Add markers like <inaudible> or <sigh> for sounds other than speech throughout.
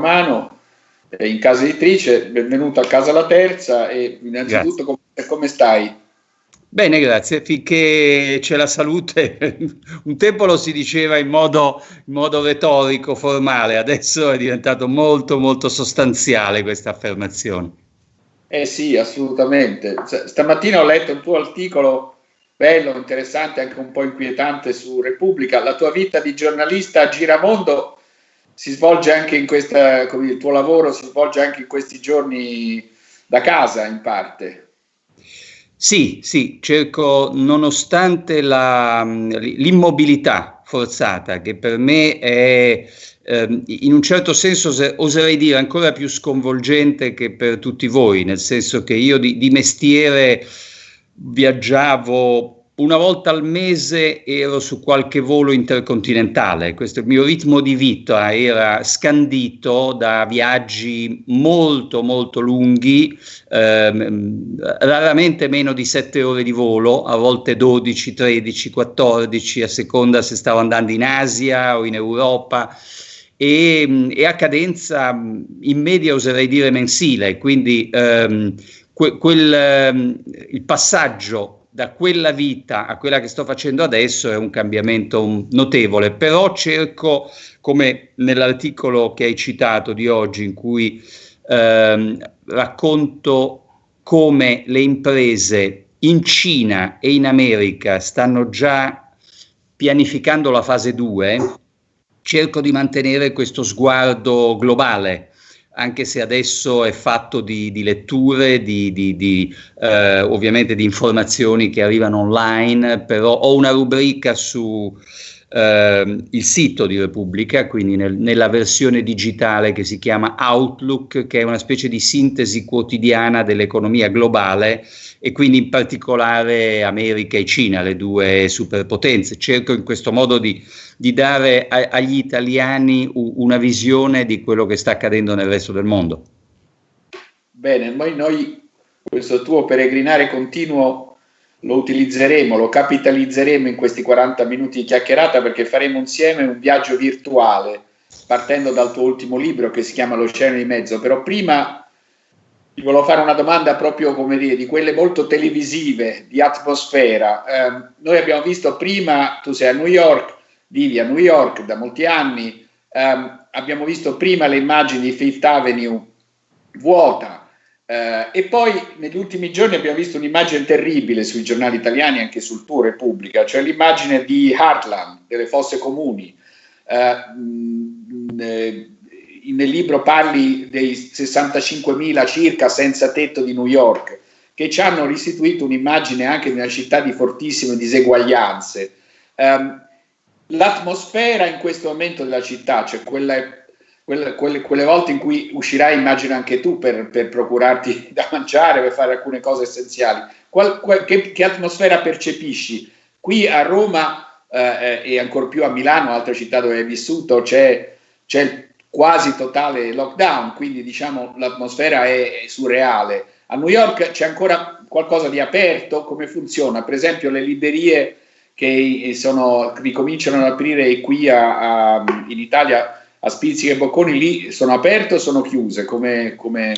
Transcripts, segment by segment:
mano eh, in casa editrice, benvenuto a casa la terza e innanzitutto come, come stai? Bene, grazie. Finché c'è la salute, <laughs> un tempo lo si diceva in modo, in modo, retorico, formale, adesso è diventato molto, molto sostanziale questa affermazione. Eh sì, assolutamente. Stamattina ho letto un tuo articolo bello, interessante, anche un po' inquietante su Repubblica. La tua vita di giornalista a giramondo si svolge anche in questa, il tuo lavoro si svolge anche in questi giorni da casa in parte. Sì, sì, cerco, nonostante l'immobilità forzata, che per me è eh, in un certo senso, oserei dire, ancora più sconvolgente che per tutti voi, nel senso che io di, di mestiere viaggiavo una volta al mese ero su qualche volo intercontinentale, questo il mio ritmo di vita era scandito da viaggi molto molto lunghi, ehm, raramente meno di 7 ore di volo, a volte 12, 13, 14, a seconda se stavo andando in Asia o in Europa. E, e a cadenza in media oserei dire mensile, quindi ehm, que, quel, ehm, il passaggio da quella vita a quella che sto facendo adesso è un cambiamento notevole, però cerco, come nell'articolo che hai citato di oggi, in cui ehm, racconto come le imprese in Cina e in America stanno già pianificando la fase 2, cerco di mantenere questo sguardo globale anche se adesso è fatto di, di letture, di, di, di eh, ovviamente di informazioni che arrivano online, però ho una rubrica su eh, il sito di Repubblica, quindi nel, nella versione digitale che si chiama Outlook, che è una specie di sintesi quotidiana dell'economia globale e quindi in particolare America e Cina, le due superpotenze. Cerco in questo modo di, di dare a, agli italiani una visione di quello che sta accadendo nel resto del mondo. Bene, poi noi questo tuo peregrinare continuo lo utilizzeremo, lo capitalizzeremo in questi 40 minuti di chiacchierata perché faremo insieme un viaggio virtuale partendo dal tuo ultimo libro che si chiama L'Oceano di Mezzo. Però prima ti volevo fare una domanda proprio come dire, di quelle molto televisive, di atmosfera. Eh, noi abbiamo visto prima, tu sei a New York, vivi a New York da molti anni, eh, abbiamo visto prima le immagini di Fifth Avenue vuota, Uh, e poi negli ultimi giorni abbiamo visto un'immagine terribile sui giornali italiani, anche sul tuo Repubblica, cioè l'immagine di Heartland, delle fosse comuni. Uh, mh, nel libro parli dei 65.000 circa senza tetto di New York, che ci hanno restituito un'immagine anche di una città di fortissime diseguaglianze. Um, l'atmosfera in questo momento della città, cioè quella quelle, quelle, quelle, volte in cui uscirai, immagino anche tu, per, per, procurarti <laughs> da mangiare, per fare alcune cose essenziali. Qual, qual, che, che, atmosfera percepisci? Qui a Roma eh, e ancora più a Milano, altra città dove hai vissuto, c'è, c'è quasi totale lockdown, quindi diciamo l'atmosfera è, è surreale. A New York c'è ancora qualcosa di aperto? Come funziona? Per esempio le librerie che sono, ricominciano ad aprire qui a, a, in Italia a Spizzica e Bocconi lì sono aperte o sono chiuse? Come, come...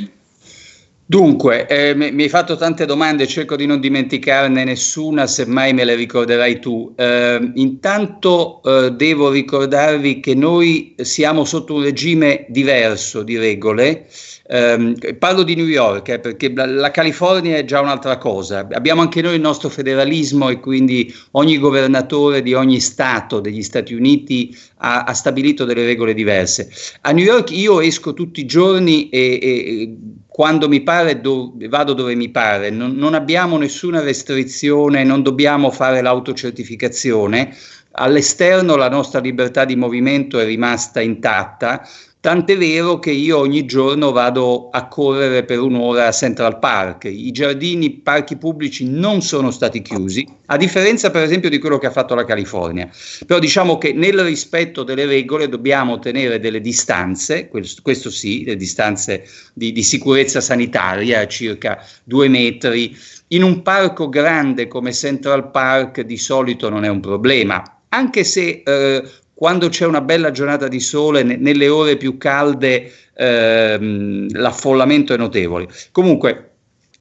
Dunque, eh, mi hai fatto tante domande, cerco di non dimenticarne nessuna, semmai me le ricorderai tu. Eh, intanto eh, devo ricordarvi che noi siamo sotto un regime diverso di regole. Um, parlo di New York eh, perché la, la, California è già un'altra cosa. Abbiamo anche noi il nostro federalismo e quindi ogni governatore di ogni Stato degli Stati Uniti ha, ha stabilito delle regole diverse. A New York io esco tutti i giorni e, e quando mi pare do, vado dove mi pare, non, non abbiamo nessuna restrizione, non dobbiamo fare l'autocertificazione. All'esterno la nostra libertà di movimento è rimasta intatta, Tant'è vero che io ogni giorno vado a correre per un'ora a Central Park. I giardini, i parchi pubblici non sono stati chiusi, a differenza per esempio di quello che ha fatto la California. Però diciamo che nel rispetto delle regole dobbiamo tenere delle distanze, questo, questo sì, le distanze di, di sicurezza sanitaria, circa due metri. In un parco grande come Central Park di solito non è un problema, anche se eh, quando c'è una bella giornata di sole, ne, nelle ore più calde, ehm, l'affollamento è notevole. Comunque,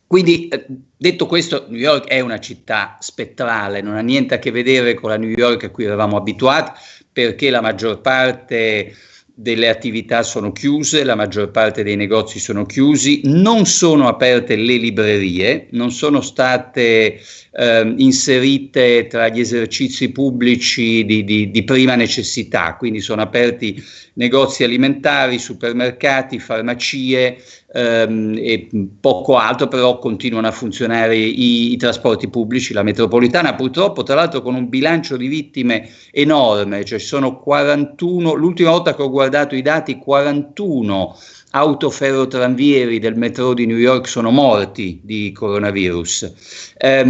quindi, eh, detto questo, New York è una città spettrale, non ha niente a che vedere con la New York a cui eravamo abituati, perché la maggior parte delle attività sono chiuse, la maggior parte dei negozi sono chiusi, non sono aperte le librerie, non sono state eh, inserite tra gli esercizi pubblici di, di, di, prima necessità, quindi sono aperti negozi alimentari, supermercati, farmacie ehm, e poco altro, però continuano a funzionare i, i trasporti pubblici, la metropolitana purtroppo tra l'altro con un bilancio di vittime enorme, cioè sono 41, l'ultima volta che ho guardato i dati 41 autoferrotranvieri del metro di New York sono morti di coronavirus. È,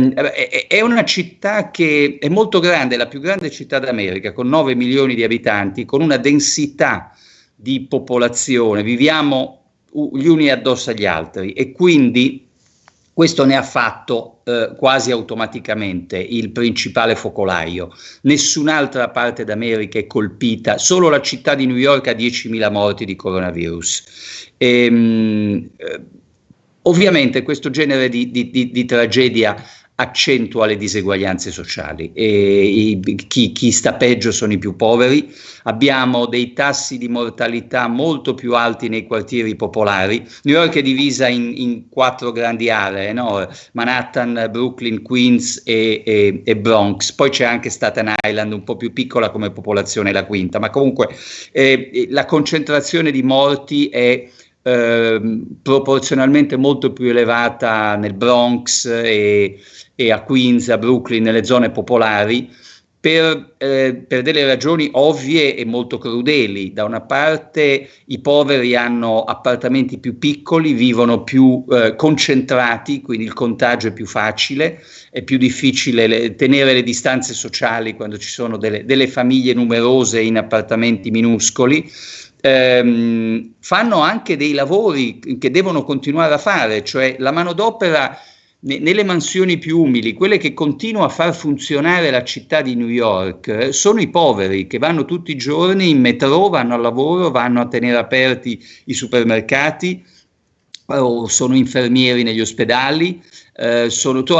è, una città che è molto grande, la più grande città d'America, con 9 milioni di abitanti, con una densità di popolazione, viviamo gli uni addosso agli altri e quindi questo ne ha fatto eh, quasi automaticamente il principale focolaio. Nessun'altra parte d'America è colpita, solo la città di New York ha 10.000 morti di coronavirus. E, ehm, eh, ovviamente questo genere di, di, di, di tragedia accentua le diseguaglianze sociali. E i, chi, chi, sta peggio sono i più poveri, abbiamo dei tassi di mortalità molto più alti nei quartieri popolari, New York è divisa in, in quattro grandi aree, no? Manhattan, Brooklyn, Queens e, e, e, Bronx, poi c'è anche Staten Island un po' più piccola come popolazione, la quinta, ma comunque eh, la concentrazione di morti è eh, proporzionalmente molto più elevata nel Bronx e, e a Queens, a Brooklyn, nelle zone popolari, per, eh, per, delle ragioni ovvie e molto crudeli. Da una parte i poveri hanno appartamenti più piccoli, vivono più eh, concentrati, quindi il contagio è più facile, è più difficile le, tenere le distanze sociali quando ci sono delle, delle famiglie numerose in appartamenti minuscoli. Ehm, fanno anche dei lavori che devono continuare a fare, cioè la manodopera nelle mansioni più umili, quelle che continuano a far funzionare la città di New York, eh, sono i poveri che vanno tutti i giorni in metro, vanno al lavoro, vanno a tenere aperti i supermercati, o sono infermieri negli ospedali, eh, sono tu,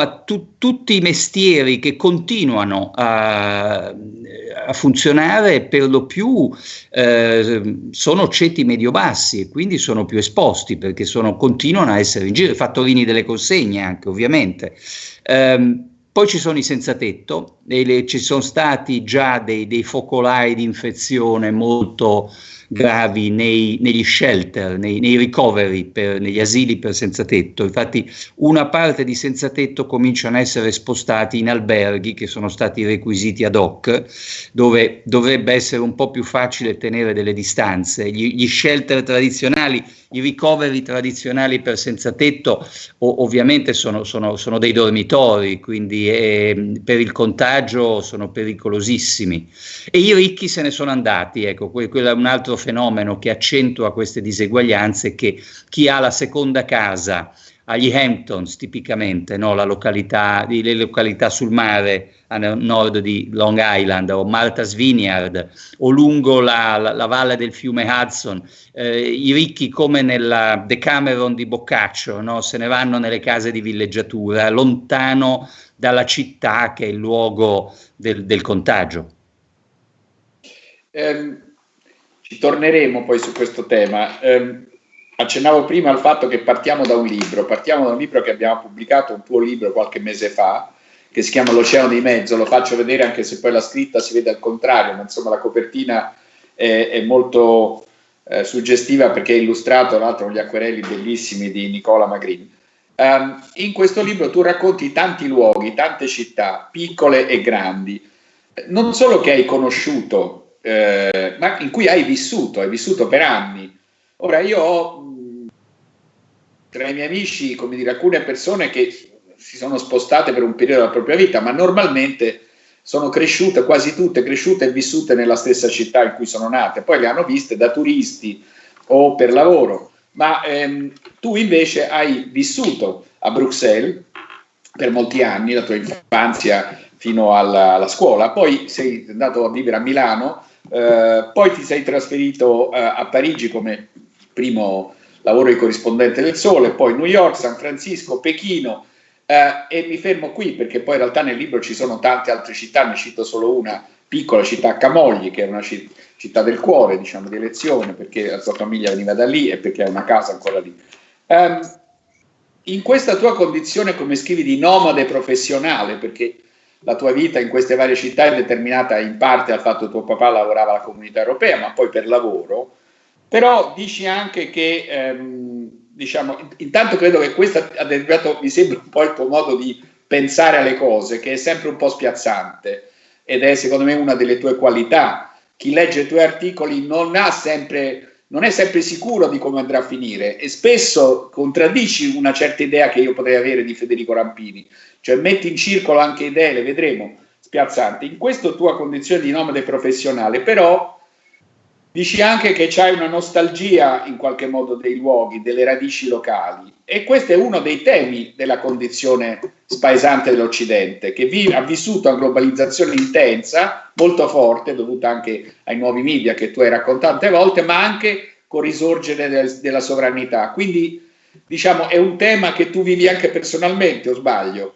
tutti i mestieri che continuano a, a funzionare per lo più eh, sono ceti medio-bassi e quindi sono più esposti perché sono, continuano a essere in giro, i fattorini delle consegne anche ovviamente. Eh, poi ci sono i senza tetto, e le, ci sono stati già dei, dei focolai di infezione molto gravi nei, negli shelter, nei, nei ricoveri, per, negli asili per senza tetto. Infatti una parte di senza tetto cominciano a essere spostati in alberghi che sono stati requisiti ad hoc, dove dovrebbe essere un po' più facile tenere delle distanze. Gli, gli shelter tradizionali i ricoveri tradizionali per senza tetto o, ovviamente sono, sono, sono, dei dormitori, quindi eh, per il contagio sono pericolosissimi. E i ricchi se ne sono andati, ecco, quello è un altro fenomeno che accentua queste diseguaglianze, che chi ha la seconda casa agli Hamptons tipicamente, no? località, le località sul mare a nord di Long Island o Martha's Vineyard o lungo la, la, la valle del fiume Hudson, eh, i ricchi come nella Decameron di Boccaccio no? se ne vanno nelle case di villeggiatura, lontano dalla città che è il luogo del, del contagio. Eh, ci torneremo poi su questo tema. Eh, accennavo prima al fatto che partiamo da un libro, partiamo da un libro che abbiamo pubblicato, un tuo libro qualche mese fa, che si chiama L'Oceano di Mezzo, lo faccio vedere anche se poi la scritta si vede al contrario, ma insomma la copertina è, è molto eh, suggestiva perché è illustrato tra l'altro con gli acquerelli bellissimi di Nicola Magrin. Um, in questo libro tu racconti tanti luoghi, tante città, piccole e grandi, non solo che hai conosciuto, eh, ma in cui hai vissuto, hai vissuto per anni. Ora io ho tra i miei amici, come dire, alcune persone che si sono spostate per un periodo della propria vita, ma normalmente sono cresciute, quasi tutte cresciute e vissute nella stessa città in cui sono nate, poi le hanno viste da turisti o per lavoro, ma ehm, tu invece hai vissuto a Bruxelles per molti anni, la tua infanzia fino alla, alla scuola, poi sei andato a vivere a Milano eh, poi ti sei trasferito eh, a Parigi come primo lavoro di corrispondente del Sole, poi New York, San Francisco, Pechino eh, e mi fermo qui perché poi in realtà nel libro ci sono tante altre città, ne cito solo una piccola città Camogli che è una città del cuore diciamo di elezione perché la sua famiglia veniva da lì e perché ha una casa ancora lì. Um, in questa tua condizione, come scrivi, di nomade professionale, perché la tua vita in queste varie città è determinata in parte dal fatto che tuo papà lavorava alla comunità europea, ma poi per lavoro, però dici anche che, ehm, diciamo, intanto credo che questo ha determinato, mi sembra un po' il tuo modo di pensare alle cose, che è sempre un po' spiazzante ed è secondo me una delle tue qualità. Chi legge i tuoi articoli non sempre non è sempre sicuro di come andrà a finire e spesso contraddici una certa idea che io potrei avere di Federico Rampini, cioè metti in circolo anche idee, le vedremo, spiazzanti. In questa tua condizione di nomade professionale, però dici anche che c'hai una nostalgia in qualche modo dei luoghi, delle radici locali e questo è uno dei temi della condizione spaesante dell'Occidente, che vi, ha vissuto una globalizzazione intensa, molto forte, dovuta anche ai nuovi media che tu hai raccontato tante volte, ma anche con risorgere del, della sovranità. Quindi diciamo è un tema che tu vivi anche personalmente, o sbaglio?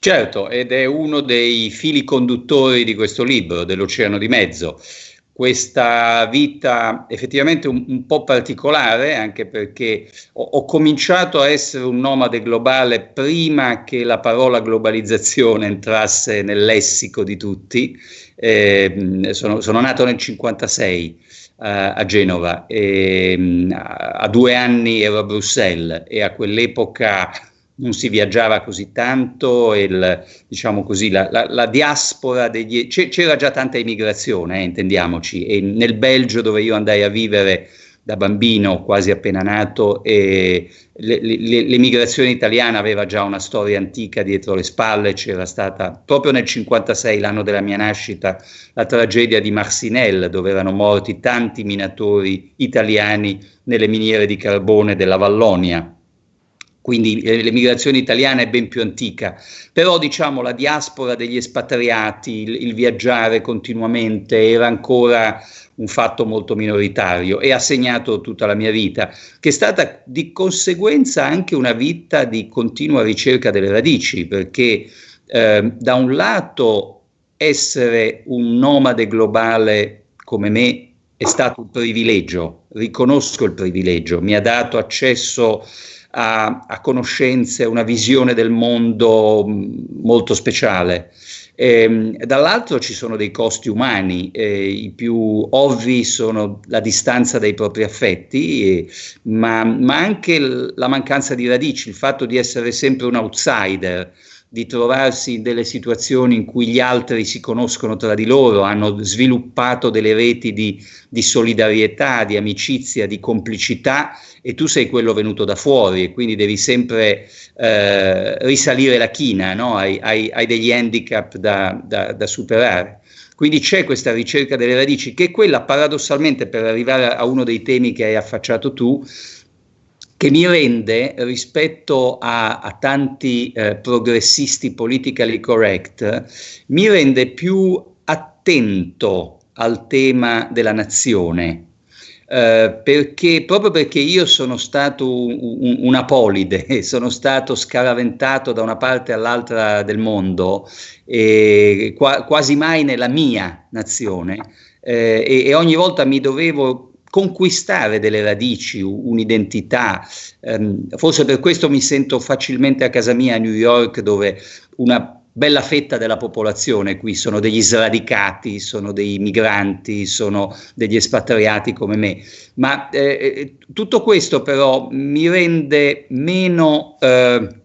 Certo, ed è uno dei fili conduttori di questo libro, dell'Oceano di Mezzo questa vita effettivamente un, un, po' particolare, anche perché ho, ho, cominciato a essere un nomade globale prima che la parola globalizzazione entrasse nel lessico di tutti. Eh, sono, sono, nato nel 1956 uh, eh, a Genova e a, a due anni ero a Bruxelles e a quell'epoca non si viaggiava così tanto, il, diciamo così, la, la, la diaspora degli... c'era già tanta immigrazione, eh, intendiamoci, e nel Belgio dove io andai a vivere da bambino, quasi appena nato, e l'emigrazione italiana aveva già una storia antica dietro le spalle, c'era stata proprio nel 1956, l'anno della mia nascita, la tragedia di Marcinelle, dove erano morti tanti minatori italiani nelle miniere di carbone della Vallonia. Quindi eh, l'emigrazione italiana è ben più antica, però diciamo la diaspora degli espatriati, il, il, viaggiare continuamente era ancora un fatto molto minoritario e ha segnato tutta la mia vita, che è stata di conseguenza anche una vita di continua ricerca delle radici, perché eh, da un lato essere un nomade globale come me è stato un privilegio, riconosco il privilegio, mi ha dato accesso a, a conoscenze, una visione del mondo molto speciale. Ehm, dall'altro ci sono dei costi umani, eh, i più ovvi sono la distanza dai propri affetti, eh, ma, ma, anche la mancanza di radici, il fatto di essere sempre un outsider, di trovarsi in delle situazioni in cui gli altri si conoscono tra di loro, hanno sviluppato delle reti di, di solidarietà, di amicizia, di complicità e tu sei quello venuto da fuori e quindi devi sempre eh, risalire la china, no? hai, hai, hai, degli handicap da, da, da superare. Quindi c'è questa ricerca delle radici che è quella paradossalmente per arrivare a uno dei temi che hai affacciato tu, che mi rende rispetto a, a tanti eh, progressisti politically correct, mi rende più attento al tema della nazione. Eh, perché, proprio perché io sono stato un, un, una polide, <laughs> sono stato scaraventato da una parte all'altra del mondo, qua, quasi mai nella mia nazione, eh, e, e ogni volta mi dovevo conquistare delle radici, un'identità. Um, forse per questo mi sento facilmente a casa mia a New York, dove una bella fetta della popolazione qui sono degli sradicati, sono dei migranti, sono degli espatriati come me. Ma eh, eh tutto questo però mi rende meno... Eh,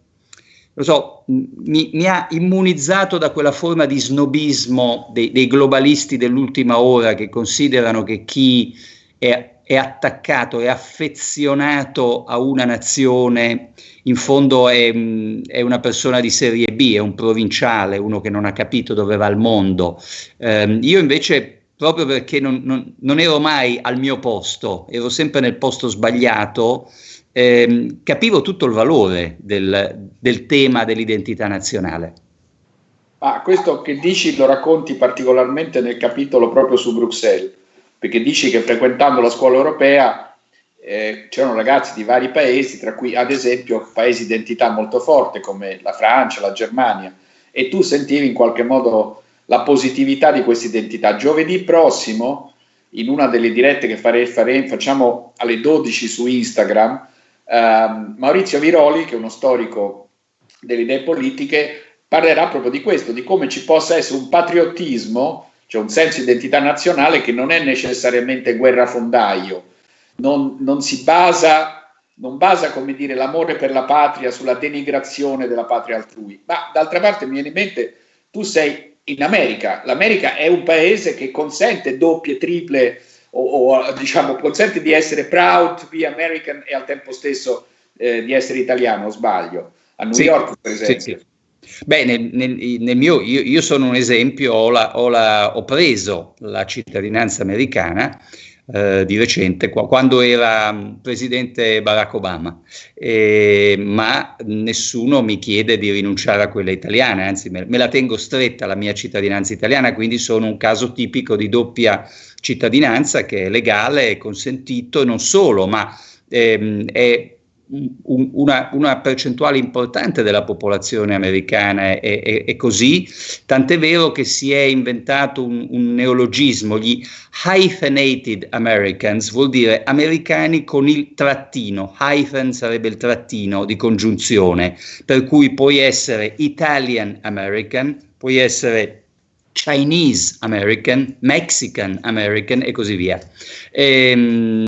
lo so, mi, mi, ha immunizzato da quella forma di snobismo dei, dei globalisti dell'ultima ora che considerano che chi è, è attaccato, è affezionato a una nazione, in fondo è, è, una persona di serie B, è un provinciale, uno che non ha capito dove va il mondo. Eh, io invece, proprio perché non, non, non, ero mai al mio posto, ero sempre nel posto sbagliato, eh, capivo tutto il valore del, del tema dell'identità nazionale. Ah, questo che dici lo racconti particolarmente nel capitolo proprio su Bruxelles, perché dici che frequentando la scuola europea eh, c'erano ragazzi di vari paesi, tra cui ad esempio paesi di identità molto forte come la Francia, la Germania, e tu sentivi in qualche modo la positività di questa identità. Giovedì prossimo, in una delle dirette che fare, fare, facciamo alle 12 su Instagram, eh, Maurizio Viroli, che è uno storico delle idee politiche, parlerà proprio di questo, di come ci possa essere un patriottismo, cioè un senso di identità nazionale che non è necessariamente guerrafondaio, non, non si basa, non basa come dire, l'amore per la patria sulla denigrazione della patria altrui, ma d'altra parte mi viene in mente, tu sei in America, l'America è un paese che consente doppie, triple, o, o diciamo consente di essere proud to be American e al tempo stesso eh, di essere italiano, sbaglio, a New sì, York per esempio. Sì, sì. Beh, nel, nel, nel mio, io, io, sono un esempio, ho, la, ho, la, ho, preso la cittadinanza americana eh, di recente, qua, quando era presidente Barack Obama, eh, ma nessuno mi chiede di rinunciare a quella italiana, anzi me, me la tengo stretta la mia cittadinanza italiana, quindi sono un caso tipico di doppia cittadinanza che è legale, è consentito non solo, ma ehm, è una, una, percentuale importante della popolazione americana è, è, è, così, tant'è vero che si è inventato un, un, neologismo, gli hyphenated Americans, vuol dire americani con il trattino, hyphen sarebbe il trattino di congiunzione, per cui puoi essere Italian American, puoi essere Chinese American, Mexican American e così via. Ehm,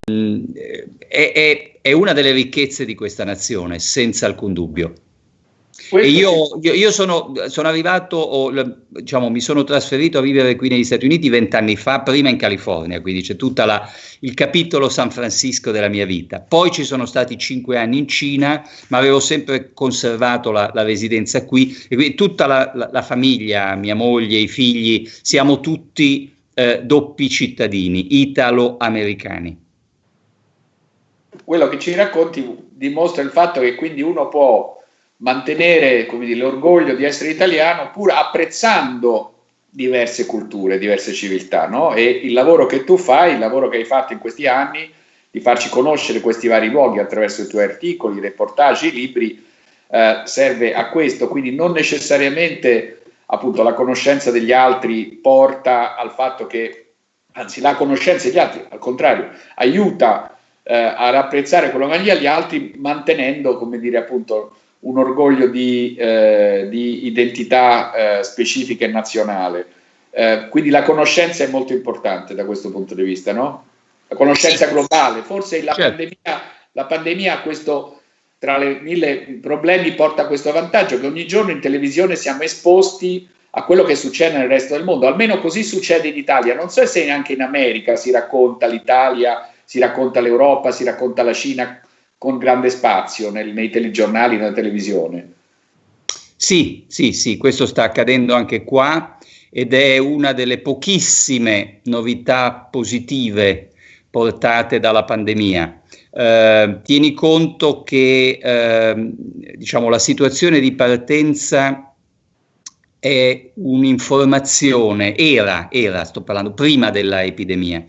è, è, è una delle ricchezze di questa nazione, senza alcun dubbio. E io, io, sono, sono, arrivato, o, diciamo, mi sono trasferito a vivere qui negli Stati Uniti vent'anni fa, prima in California, quindi c'è tutto il capitolo San Francisco della mia vita. Poi ci sono stati cinque anni in Cina, ma avevo sempre conservato la, la residenza qui e quindi tutta la, la, la, famiglia, mia moglie, i figli, siamo tutti eh, doppi cittadini, italo-americani quello che ci racconti dimostra il fatto che quindi uno può mantenere l'orgoglio di essere italiano pur apprezzando diverse culture, diverse civiltà, no? E il lavoro che tu fai, il lavoro che hai fatto in questi anni, di farci conoscere questi vari luoghi attraverso i tuoi articoli, i reportage, i libri, eh, serve a questo, quindi non necessariamente appunto la conoscenza degli altri porta al fatto che, anzi la conoscenza degli altri, al contrario, aiuta eh, a apprezzare quello che gli altri, mantenendo, come dire, appunto, un orgoglio di, eh, di identità eh, specifica e nazionale. Eh, quindi la conoscenza è molto importante da questo punto di vista, no? La conoscenza globale. Forse la, certo. pandemia, la pandemia questo, tra le mille problemi, porta questo vantaggio che ogni giorno in televisione siamo esposti a quello che succede nel resto del mondo. Almeno così succede in Italia. Non so se anche in America si racconta l'Italia si racconta l'Europa, si racconta la Cina con grande spazio nel, nei telegiornali, nella televisione. Sì, sì, sì, questo sta accadendo anche qua ed è una delle pochissime novità positive portate dalla pandemia. Eh, tieni conto che eh, diciamo, la situazione di partenza è un'informazione, era, era, sto parlando prima dell'epidemia,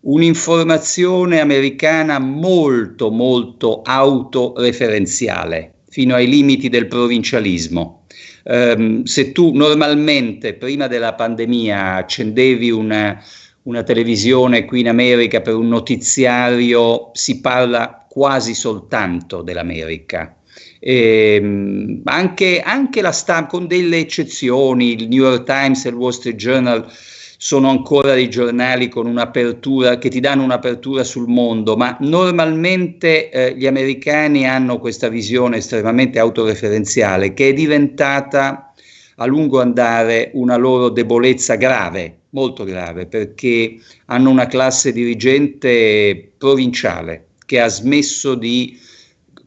un'informazione americana molto molto autoreferenziale, fino ai limiti del provincialismo. Um, se tu normalmente prima della pandemia accendevi una, una televisione qui in America per un notiziario, si parla quasi soltanto dell'America. Eh, anche, anche la stampa, con delle eccezioni, il New York Times e il Wall Street Journal sono ancora dei giornali con un'apertura che ti danno un'apertura sul mondo, ma normalmente eh, gli americani hanno questa visione estremamente autoreferenziale che è diventata a lungo andare una loro debolezza grave, molto grave, perché hanno una classe dirigente provinciale che ha smesso di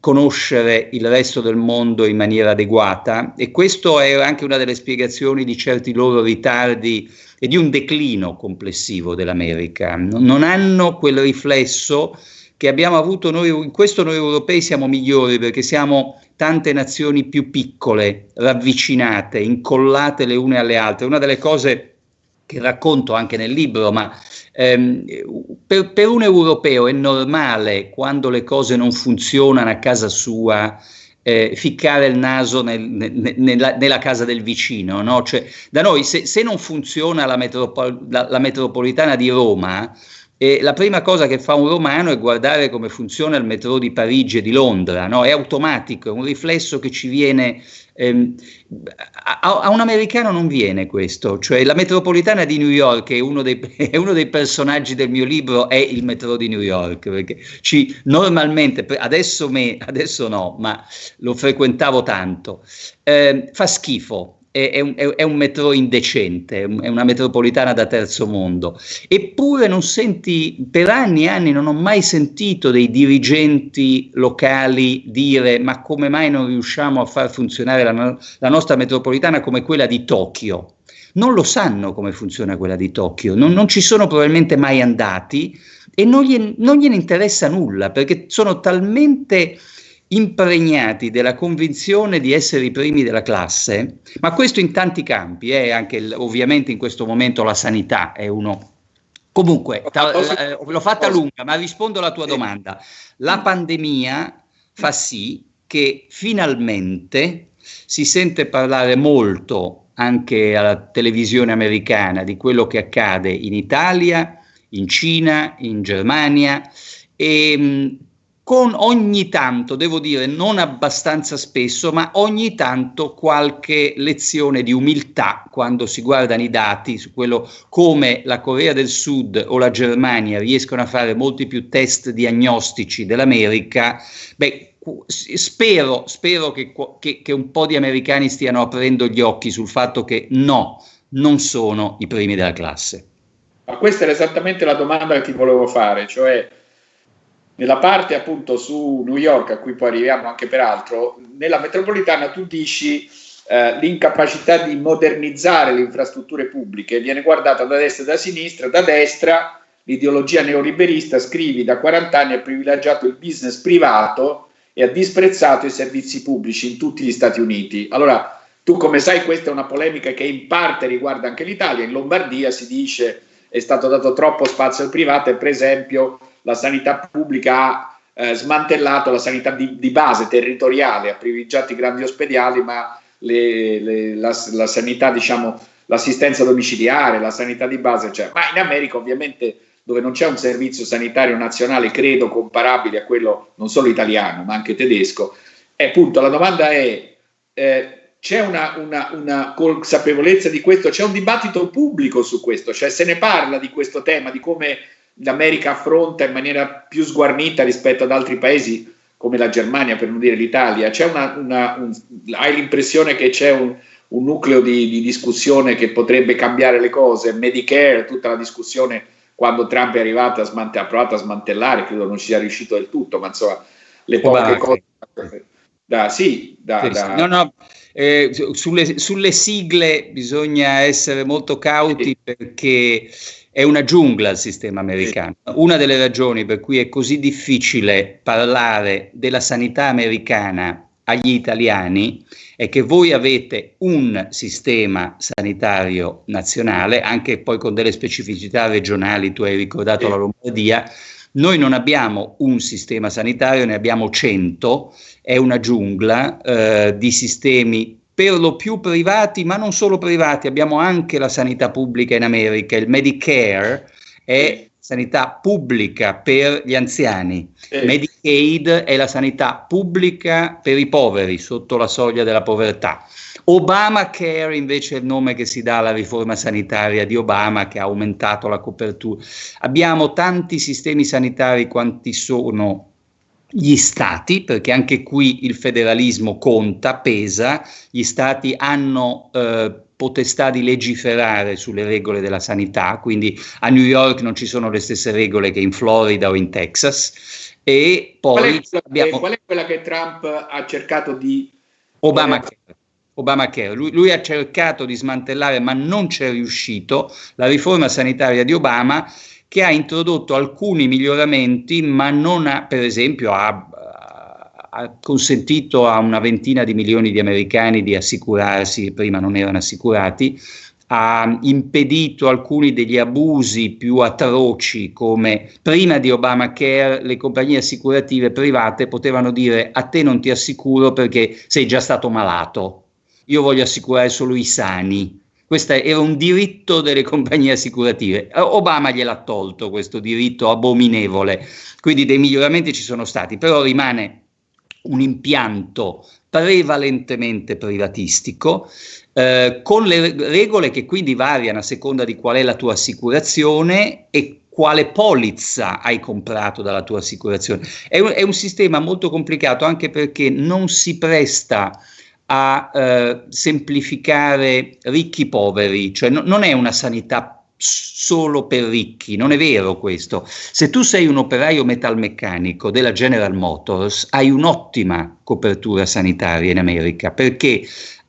conoscere il resto del mondo in maniera adeguata e questo è anche una delle spiegazioni di certi loro ritardi e di un declino complessivo dell'America. Non hanno quel riflesso che abbiamo avuto noi, in questo noi europei siamo migliori perché siamo tante nazioni più piccole, ravvicinate, incollate le une alle altre. Una delle cose che racconto anche nel libro, ma ehm, per, per, un europeo è normale quando le cose non funzionano a casa sua. Eh, ficcare il naso nel, nel, nella, nella, casa del vicino, no? cioè, da noi se, se non funziona la, metropol la, la metropolitana di Roma, e la prima cosa che fa un romano è guardare come funziona il metro di Parigi e di Londra, no? è automatico, è un riflesso che ci viene... Ehm, a, a, un americano non viene questo, cioè la metropolitana di New York è uno, dei, <laughs> è uno dei personaggi del mio libro, è il metro di New York, perché ci, normalmente, adesso, me, adesso no, ma lo frequentavo tanto, eh, fa schifo, è, un, è, un, metro indecente, è una metropolitana da terzo mondo. Eppure non senti, per anni e anni non ho mai sentito dei dirigenti locali dire ma come mai non riusciamo a far funzionare la, la nostra metropolitana come quella di Tokyo? Non lo sanno come funziona quella di Tokyo, non, non ci sono probabilmente mai andati e non, gli, non gliene interessa nulla perché sono talmente impregnati della convinzione di essere i primi della classe, ma questo in tanti campi, eh, anche ovviamente in questo momento la sanità è uno. Comunque, ta, eh, l'ho fatta lunga, ma rispondo alla tua domanda. La pandemia fa sì che finalmente si sente parlare molto anche alla televisione americana di quello che accade in Italia, in Cina, in Germania e con ogni tanto, devo dire, non abbastanza spesso, ma ogni tanto qualche lezione di umiltà quando si guardano i dati su quello come la Corea del Sud o la Germania riescono a fare molti più test diagnostici dell'America, beh, spero, spero che, che, che un po' di americani stiano aprendo gli occhi sul fatto che no, non sono i primi della classe. Ma questa era esattamente la domanda che ti volevo fare, cioè nella parte appunto su New York, a cui poi arriviamo anche peraltro, nella metropolitana tu dici eh, l'incapacità di modernizzare le infrastrutture pubbliche viene guardata da destra e da sinistra, da destra l'ideologia neoliberista, scrivi da 40 anni ha privilegiato il business privato e ha disprezzato i servizi pubblici in tutti gli Stati Uniti. Allora, tu come sai questa è una polemica che in parte riguarda anche l'Italia, in Lombardia si dice è stato dato troppo spazio al privato e per esempio la sanità pubblica ha eh, smantellato la sanità di, di, base territoriale, ha privilegiato i grandi ospedali, ma le, le, la, la, sanità, diciamo, l'assistenza domiciliare, la sanità di base, cioè, ma in America ovviamente dove non c'è un servizio sanitario nazionale, credo, comparabile a quello non solo italiano, ma anche tedesco, e appunto la domanda è, eh, c'è una, una, una, consapevolezza di questo, c'è un dibattito pubblico su questo, cioè se ne parla di questo tema, di come l'America affronta in maniera più sguarnita rispetto ad altri paesi come la Germania, per non dire l'Italia. Una, una, un, hai l'impressione che c'è un, un nucleo di, di, discussione che potrebbe cambiare le cose? Medicare, tutta la discussione quando Trump è arrivato a, smante, ha provato a smantellare, credo non ci sia riuscito del tutto, ma insomma le poche cose... Da, sì, da, sì, da... No, no, eh, sulle, sulle, sigle bisogna essere molto cauti perché è una giungla il sistema americano. Una delle ragioni per cui è così difficile parlare della sanità americana agli italiani è che voi avete un sistema sanitario nazionale, anche poi con delle specificità regionali, tu hai ricordato la Lombardia, noi non abbiamo un sistema sanitario, ne abbiamo cento, è una giungla eh, di sistemi per lo più privati, ma non solo privati, abbiamo anche la sanità pubblica in America, il Medicare è sanità pubblica per gli anziani, eh. Medicaid è la sanità pubblica per i poveri sotto la soglia della povertà. Obamacare invece è il nome che si dà alla riforma sanitaria di Obama che ha aumentato la copertura. Abbiamo tanti sistemi sanitari quanti sono gli stati, perché anche qui il federalismo conta, pesa, gli stati hanno eh, potestà di legiferare sulle regole della sanità, quindi a New York non ci sono le stesse regole che in Florida o in Texas. E poi qual è, abbiamo... qual è quella che Trump ha cercato di... Obamacare. Obamacare. Lui, lui, ha cercato di smantellare, ma non c'è riuscito, la riforma sanitaria di Obama che ha introdotto alcuni miglioramenti, ma non ha, per esempio, ha, ha consentito a una ventina di milioni di americani di assicurarsi, prima non erano assicurati, ha impedito alcuni degli abusi più atroci come prima di Obamacare le compagnie assicurative private potevano dire a te non ti assicuro perché sei già stato malato, io voglio assicurare solo i sani. Questo era un diritto delle compagnie assicurative. Obama gliel'ha tolto questo diritto abominevole, quindi dei miglioramenti ci sono stati, però rimane un impianto prevalentemente privatistico eh, con le regole che quindi variano a seconda di qual è la tua assicurazione e quale polizza hai comprato dalla tua assicurazione. È un, è un sistema molto complicato anche perché non si presta a eh, semplificare ricchi poveri, cioè no, non è una sanità solo per ricchi, non è vero questo. Se tu sei un operaio metalmeccanico della General Motors, hai un'ottima copertura sanitaria in America perché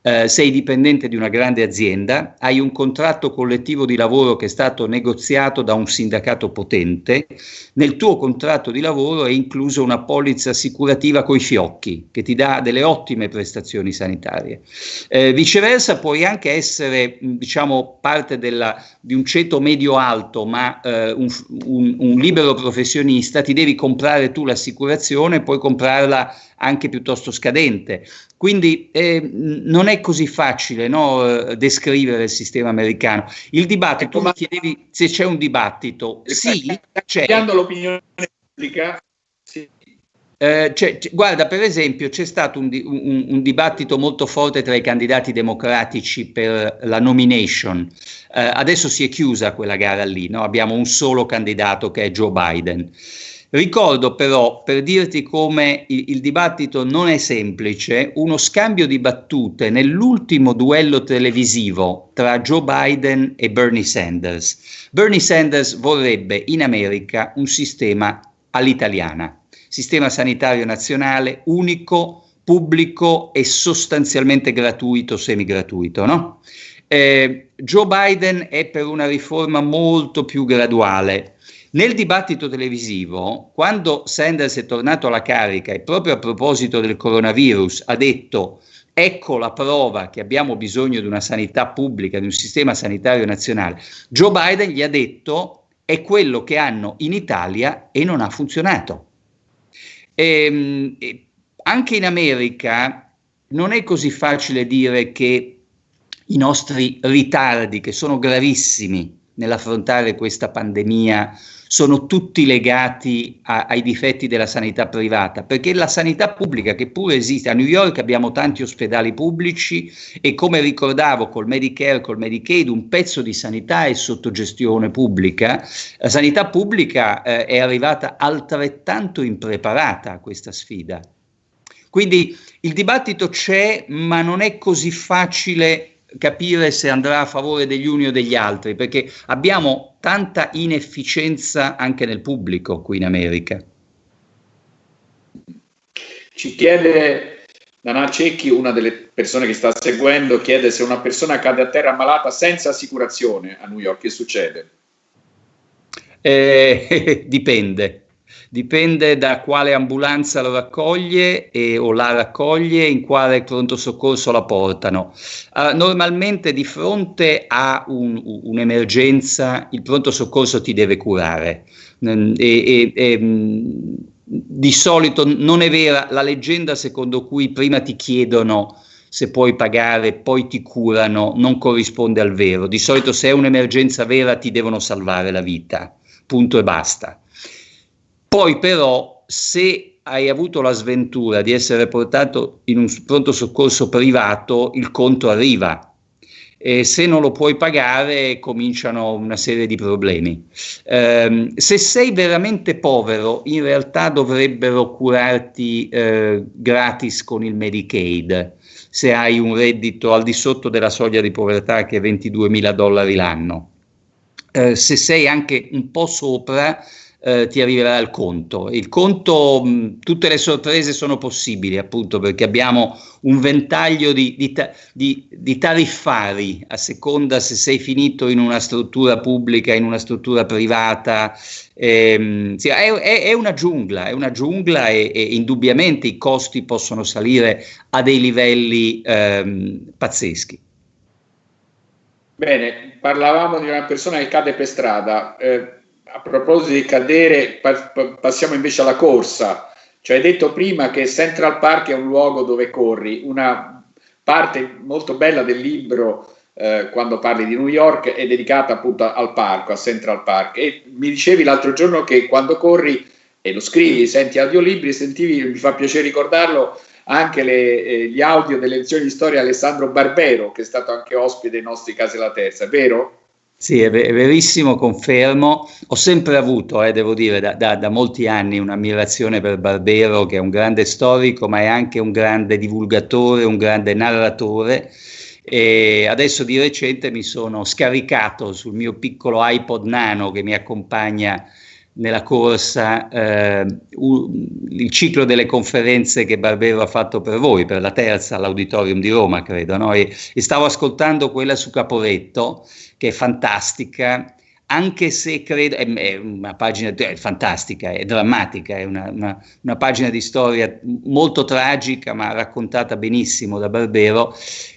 eh, sei dipendente di una grande azienda, hai un contratto collettivo di lavoro che è stato negoziato da un sindacato potente, nel tuo contratto di lavoro è incluso una polizza assicurativa coi fiocchi che ti dà delle ottime prestazioni sanitarie. Eh, viceversa puoi anche essere diciamo parte della, di un ceto medio-alto ma eh, un, un, un libero professionista, ti devi comprare tu l'assicurazione, puoi comprarla anche piuttosto scadente. Quindi eh, non è così facile no, eh, descrivere il sistema americano. Il dibattito, tu mi chiedevi se c'è un dibattito. Sì, c'è. l'opinione pubblica. Sì. Eh, c'è, c'è, guarda, per esempio, c'è stato un, un, un, dibattito molto forte tra i candidati democratici per la nomination. Eh, adesso si è chiusa quella gara lì, no? abbiamo un solo candidato che è Joe Biden. Ricordo però, per dirti come il, il, dibattito non è semplice, uno scambio di battute nell'ultimo duello televisivo tra Joe Biden e Bernie Sanders. Bernie Sanders vorrebbe in America un sistema all'italiana, sistema sanitario nazionale unico, pubblico e sostanzialmente gratuito, semigratuito, no? Eh, Joe Biden è per una riforma molto più graduale, nel dibattito televisivo, quando Sanders è tornato alla carica e proprio a proposito del coronavirus ha detto ecco la prova che abbiamo bisogno di una sanità pubblica, di un sistema sanitario nazionale, Joe Biden gli ha detto è quello che hanno in Italia e non ha funzionato. Ehm, e anche in America non è così facile dire che i nostri ritardi, che sono gravissimi nell'affrontare questa pandemia, sono tutti legati a, ai difetti della sanità privata, perché la sanità pubblica che pure esiste, a New York abbiamo tanti ospedali pubblici e come ricordavo col Medicare, col Medicaid, un pezzo di sanità è sotto gestione pubblica, la sanità pubblica eh, è arrivata altrettanto impreparata a questa sfida. Quindi il dibattito c'è, ma non è così facile capire se andrà a favore degli uni o degli altri, perché abbiamo tanta inefficienza anche nel pubblico qui in America. Ci chiede Dana Cecchi, una delle persone che sta seguendo, chiede se una persona cade a terra malata senza assicurazione a New York, che succede? Eh, <laughs> dipende dipende da quale ambulanza lo raccoglie e, o la raccoglie, in quale pronto soccorso la portano. Uh, normalmente di fronte a un, un'emergenza il pronto soccorso ti deve curare mm, e, e, e mm, di solito non è vera la leggenda secondo cui prima ti chiedono se puoi pagare, poi ti curano, non corrisponde al vero. Di solito se è un'emergenza vera ti devono salvare la vita, punto e basta. Poi però se hai avuto la sventura di essere portato in un pronto soccorso privato, il conto arriva. E se non lo puoi pagare cominciano una serie di problemi. Eh, se sei veramente povero, in realtà dovrebbero curarti eh, gratis con il Medicaid, se hai un reddito al di sotto della soglia di povertà che è 22 mila dollari l'anno. Eh, se sei anche un po' sopra, eh, ti arriverà il conto. Il conto, mh, tutte le sorprese sono possibili appunto perché abbiamo un ventaglio di, di, di, di, tariffari a seconda se sei finito in una struttura pubblica, in una struttura privata. Ehm, sì, è, è, è, una giungla, è una giungla e, e, indubbiamente i costi possono salire a dei livelli ehm, pazzeschi. Bene, parlavamo di una persona che cade per strada. Eh, a proposito di cadere, pa passiamo invece alla corsa. Cioè, hai detto prima che Central Park è un luogo dove corri. Una parte molto bella del libro, eh, quando parli di New York, è dedicata appunto al parco, a Central Park. E mi dicevi l'altro giorno che quando corri e lo scrivi, senti audiolibri, sentivi, mi fa piacere ricordarlo, anche le, eh, gli audio delle lezioni di storia Alessandro Barbero, che è stato anche ospite dei nostri casi la terza, vero? Sì, è, verissimo, confermo. Ho sempre avuto, eh, devo dire, da, da, da, molti anni un'ammirazione per Barbero, che è un grande storico, ma è anche un grande divulgatore, un grande narratore. E adesso di recente mi sono scaricato sul mio piccolo iPod nano che mi accompagna nella corsa eh, il ciclo delle conferenze che Barbero ha fatto per voi, per la terza all'Auditorium di Roma, credo, no? e, e, stavo ascoltando quella su Caporetto, che è fantastica, anche se credo, è, è una pagina è fantastica, è drammatica, è una, una, una pagina di storia molto tragica, ma raccontata benissimo da Barbero,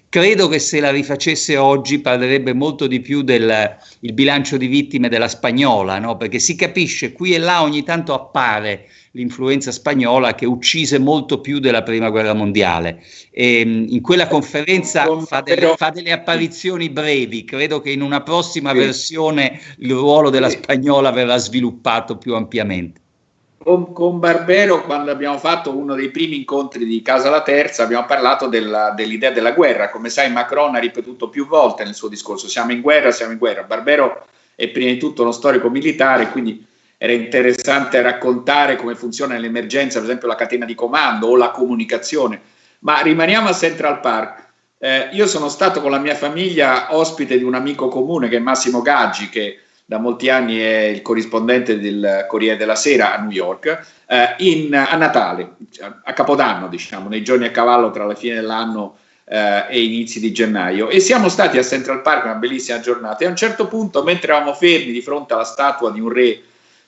Credo che se la rifacesse oggi parlerebbe molto di più del bilancio di vittime della spagnola, no? perché si capisce qui e là ogni tanto appare l'influenza spagnola che uccise molto più della prima guerra mondiale. E, ehm, in quella conferenza fa delle, fa delle, apparizioni brevi, credo che in una prossima versione il ruolo della spagnola verrà sviluppato più ampiamente con, con, Barbero, quando abbiamo fatto uno dei primi incontri di Casa La Terza, abbiamo parlato della, dell'idea della guerra. Come sai, Macron ha ripetuto più volte nel suo discorso: siamo in guerra, siamo in guerra. Barbero è prima di tutto uno storico militare, quindi era interessante raccontare come funziona l'emergenza, per esempio la catena di comando o la comunicazione. Ma rimaniamo a Central Park. Eh, io sono stato con la mia famiglia ospite di un amico comune che è Massimo Gaggi, che da molti anni è il corrispondente del Corriere della Sera a New York, eh, in, a Natale, a Capodanno, diciamo, nei giorni a cavallo tra la fine dell'anno eh, e inizi di gennaio. E siamo stati a Central Park, una bellissima giornata, e a un certo punto, mentre eravamo fermi di fronte alla statua di un re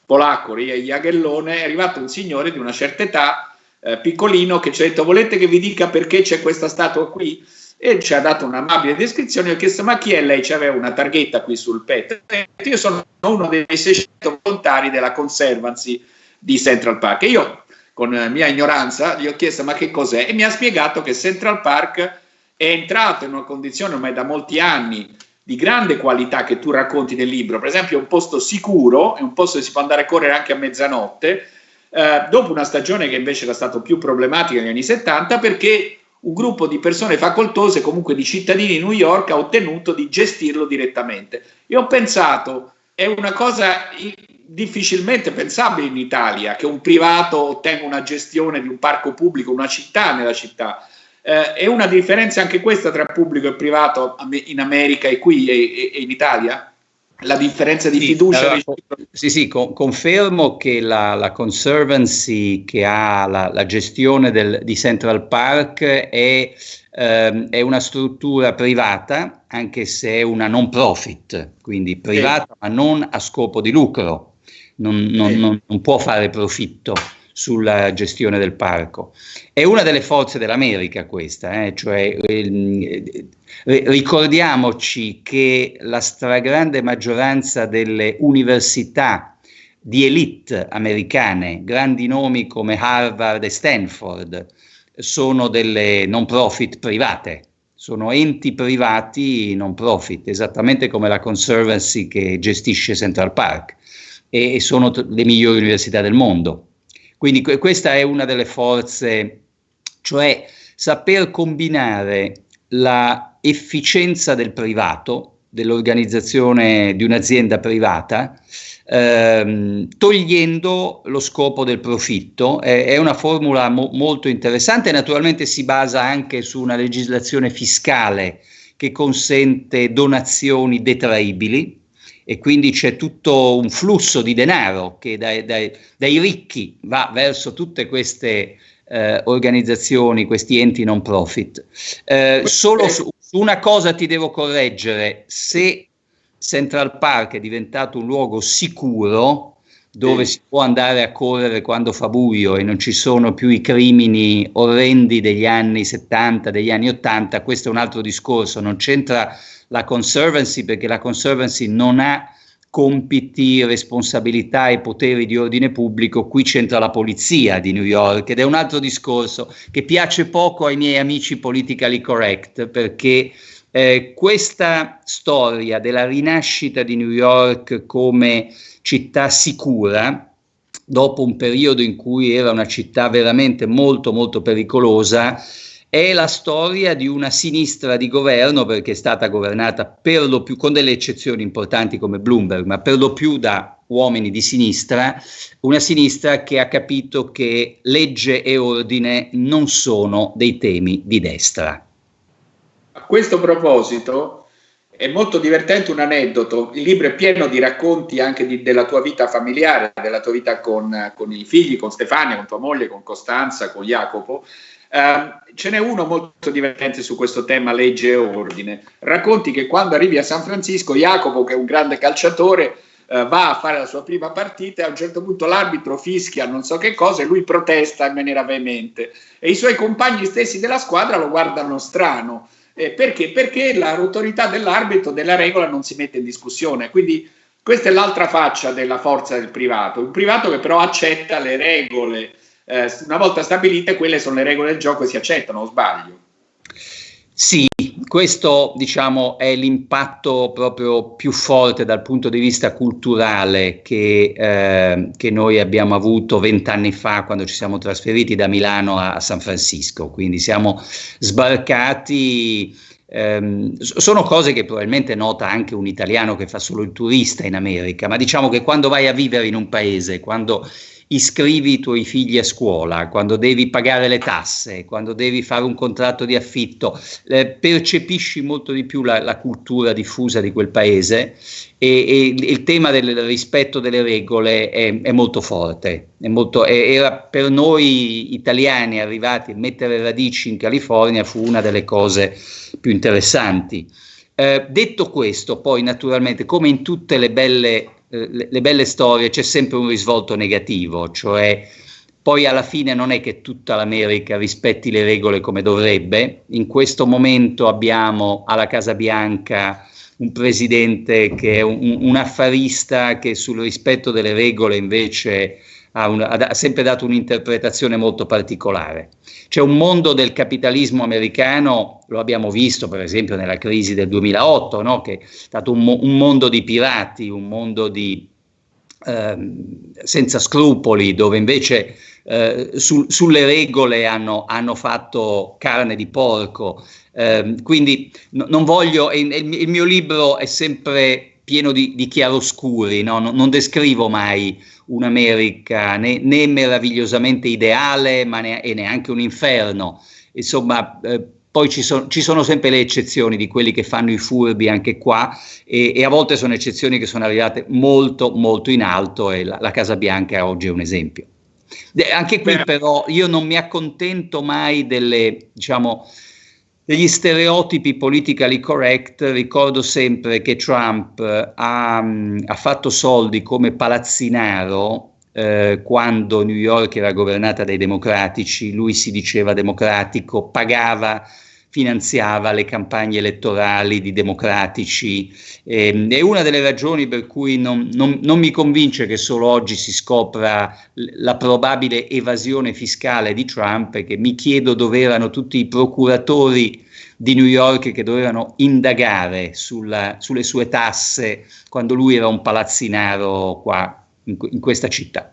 polacco, re Jagellone, è arrivato un signore di una certa età, eh, piccolino, che ci ha detto volete che vi dica perché c'è questa statua qui? E ci ha dato un'amabile descrizione. Ho chiesto: Ma chi è lei? C'aveva una targhetta qui sul petto. Io sono uno dei 600 volontari della Conservancy di Central Park. E io, con mia ignoranza, gli ho chiesto: Ma che cos'è? E mi ha spiegato che Central Park è entrato in una condizione ormai da molti anni di grande qualità che tu racconti nel libro. Per esempio, è un posto sicuro, è un posto dove si può andare a correre anche a mezzanotte. Eh, dopo una stagione che invece era stata più problematica negli anni 70 perché un gruppo di persone facoltose, comunque di cittadini di New York, ha ottenuto di gestirlo direttamente. E ho pensato, è una cosa difficilmente pensabile in Italia che un privato ottenga una gestione di un parco pubblico, una città nella città. Eh, è una differenza anche questa tra pubblico e privato in America e qui e, e inItalia? La differenza di sì, fiducia. Allora, sì, sì, con, confermo che la, la, Conservancy che ha la, la gestione del, di Central Park è, ehm, è, una struttura privata, anche se è una non profit, quindi privata sì. ma non a scopo di lucro, non, non, non, non può fare profitto sulla gestione del parco. È una delle forze dell'America questa, eh? cioè, eh, ricordiamoci che la stragrande maggioranza delle università di elite americane, grandi nomi come Harvard e Stanford, sono delle non profit private, sono enti privati non profit, esattamente come la Conservancy che gestisce Central Park e sono le migliori università del mondo. Quindi questa è una delle forze, cioè saper combinare la efficienza del privato, dell'organizzazione di un'azienda privata, ehm, togliendo lo scopo del profitto. È, è una formula mo molto interessante, naturalmente si basa anche su una legislazione fiscale che consente donazioni detraibili e quindi c'è tutto un flusso di denaro che dai, dai, dai ricchi va verso tutte queste eh, organizzazioni, questi enti non profit. Eh, solo su, su una cosa ti devo correggere, se Central Park è diventato un luogo sicuro, dove si può andare a correre quando fa buio e non ci sono più i crimini orrendi degli anni 70, degli anni 80, questo è un altro discorso, non c'entra la Conservancy perché la Conservancy non ha compiti, responsabilità e poteri di ordine pubblico, qui c'entra la polizia di New York ed è un altro discorso che piace poco ai miei amici politically correct perché eh, questa storia della rinascita di New York come città sicura, dopo un periodo in cui era una città veramente molto molto pericolosa, è la storia di una sinistra di governo perché è stata governata per lo più, con delle eccezioni importanti come Bloomberg, ma per lo più da uomini di sinistra, una sinistra che ha capito che legge e ordine non sono dei temi di destra. A questo proposito è molto divertente un aneddoto, il libro è pieno di racconti anche di, della tua vita familiare, della tua vita con, con i figli, con Stefania, con tua moglie, con Costanza, con Jacopo, Uh, ce n'è uno molto divertente su questo tema legge e ordine. Racconti che quando arrivi a San Francisco, Jacopo, che è un grande calciatore, uh, va a fare la sua prima partita e a un certo punto l'arbitro fischia non so che cosa e lui protesta in maniera veemente. E i suoi compagni stessi della squadra lo guardano strano. Eh, perché? Perché l'autorità dell'arbitro, della regola, non si mette in discussione. Quindi questa è l'altra faccia della forza del privato. Un privato che però accetta le regole eh, una volta stabilite quelle sono le regole del gioco e si accettano, o sbaglio? Sì, questo diciamo è l'impatto proprio più forte dal punto di vista culturale che, eh, che noi abbiamo avuto vent'anni fa quando ci siamo trasferiti da Milano a, San Francisco, quindi siamo sbarcati ehm, sono cose che probabilmente nota anche un italiano che fa solo il turista in America, ma diciamo che quando vai a vivere in un paese, quando iscrivi i tuoi figli a scuola, quando devi pagare le tasse, quando devi fare un contratto di affitto, eh, percepisci molto di più la, la, cultura diffusa di quel paese e, e il tema del rispetto delle regole è, è molto forte. È molto, è, era per noi italiani arrivati a mettere radici in California fu una delle cose più interessanti. Eh, detto questo, poi naturalmente, come in tutte le belle eh, le, le belle storie c'è sempre un risvolto negativo, cioè poi alla fine non è che tutta l'America rispetti le regole come dovrebbe. In questo momento abbiamo alla Casa Bianca un presidente che è un, un affarista che sul rispetto delle regole invece ha, un, ha, sempre dato un'interpretazione molto particolare. C'è un mondo del capitalismo americano, lo abbiamo visto per esempio nella crisi del 2008, no? che è stato un, un, mondo di pirati, un mondo di, ehm, senza scrupoli, dove invece eh, su, sulle regole hanno, hanno, fatto carne di porco. Eh, quindi no, non voglio, il, il, mio libro è sempre pieno di, di chiaroscuri, no? non, non descrivo mai un'America né, né meravigliosamente ideale ma ne, e neanche un inferno. Insomma, eh, poi ci, so, ci, sono sempre le eccezioni di quelli che fanno i furbi anche qua e, e, a volte sono eccezioni che sono arrivate molto molto in alto e la, la Casa Bianca oggi è un esempio. De, anche qui però io non mi accontento mai delle, diciamo, degli stereotipi politically correct, ricordo sempre che Trump eh, ha, ha fatto soldi come palazzinaro eh, quando New York era governata dai democratici, lui si diceva democratico, pagava finanziava le campagne elettorali di democratici. Eh, è una delle ragioni per cui non, non, non, mi convince che solo oggi si scopra la probabile evasione fiscale di Trump e che mi chiedo dove erano tutti i procuratori di New York che dovevano indagare sulla, sulle sue tasse quando lui era un palazzinaro qua in, in questa città.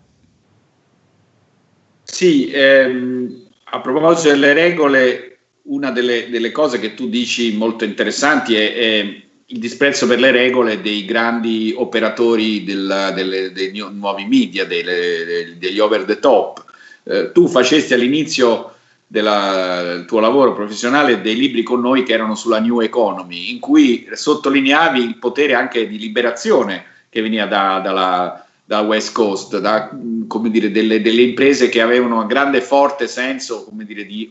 Sì, ehm, a proposito delle regole, una delle, delle, cose che tu dici molto interessanti è, è, il disprezzo per le regole dei grandi operatori del, delle, dei nuovi media, delle, degli over the top. Eh, tu facesti all'inizio del tuo lavoro professionale dei libri con noi che erano sulla New Economy, in cui sottolineavi il potere anche di liberazione che veniva da, dalla, da West Coast, da dire, delle, delle, imprese che avevano un grande forte senso dire, di,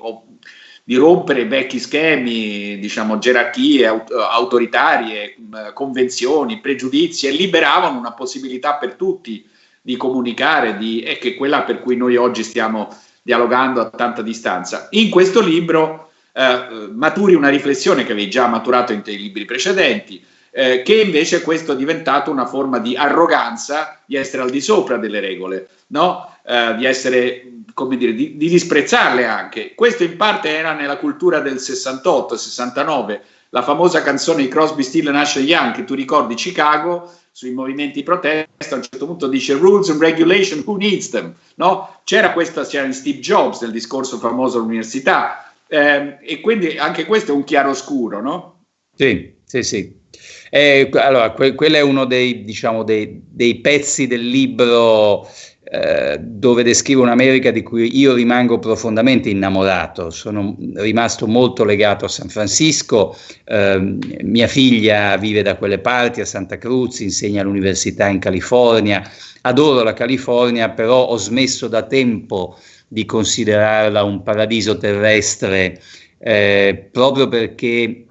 di, rompere i vecchi schemi, diciamo, gerarchie autoritarie, convenzioni, pregiudizi e liberavano una possibilità per tutti di comunicare, di, e che è quella per cui noi oggi stiamo dialogando a tanta distanza. In questo libro eh, maturi una riflessione che avevi già maturato in te libri precedenti, eh, che invece questo è diventato una forma di arroganza, di essere al di sopra delle regole, no? eh, di essere, come dire, di, di, disprezzarle anche. Questo in parte era nella cultura del 68-69, la famosa canzone di Crosby, Still Nash Young, che tu ricordi Chicago, sui movimenti di protesta, a un certo punto dice rules and regulation, who needs them? No? C'era questa, c'era Steve Jobs nel discorso famoso all'università, eh, e quindi anche questo è un chiaroscuro, no? Sì, sì, sì. Eh, allora, que- quello è uno dei, diciamo, dei, dei pezzi del libro eh, dove descrive un'America di cui io rimango profondamente innamorato. Sono rimasto molto legato a San Francisco, eh, mia figlia vive da quelle parti, a Santa Cruz, insegna all'università in California. Adoro la California, però ho smesso da tempo di considerarla un paradiso terrestre eh, proprio perché